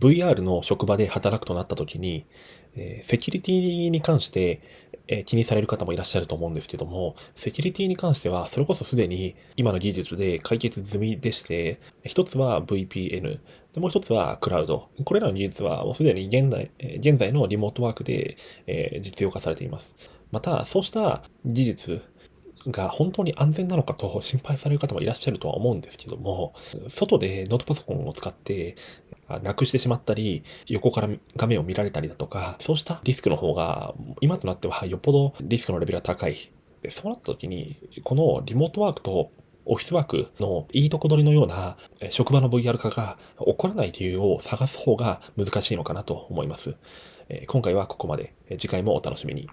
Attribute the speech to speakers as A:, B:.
A: VR の職場で働くとなった時に、えセキュリティに関して、え気にされる方もいらっしゃると思うんですけども、セキュリティに関しては、それこそすでに今の技術で解決済みでして、一つは VPN、でもう一つはクラウド。これらの技術はもうすでに現在現在のリモートワークで、え実用化されています。また、そうした技術が本当に安全なのかと心配される方もいらっしゃるとは思うんですけども、外でノートパソコンを使ってなくしてしまったり、横から画面を見られたりだとか、そうしたリスクの方が、今となってはよっぽどリスクのレベルが高い。でそうなった時に、このリモートワークとオフィスワークのいいとこ取りのような職場の VR 化が起こらない理由を探す方が難しいのかなと思います。今回はここまで。次回もお楽しみに。